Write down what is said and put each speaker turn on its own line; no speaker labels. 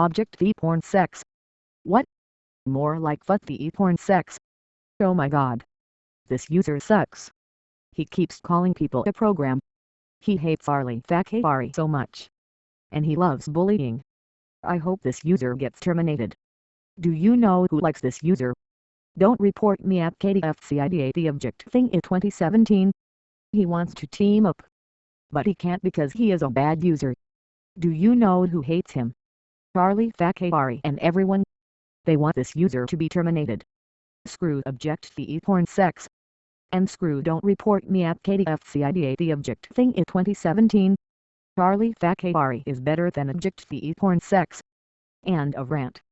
Object the porn sex. What? More like fuck the porn sex. Oh my god. This user sucks. He keeps calling people a program. He hates Arlie Fakari so much. And he loves bullying. I hope this user gets terminated. Do you know who likes this user? Don't report me at KDFCIDA the object thing in 2017. He wants to team up. But he can't because he is a bad user. Do you know who hates him? Charlie Fakari and everyone. They want this user to be terminated. Screw object the porn sex. And screw don't report me at KDFCIDA the object thing in 2017. Charlie Fakari is better than object the porn sex. And a rant.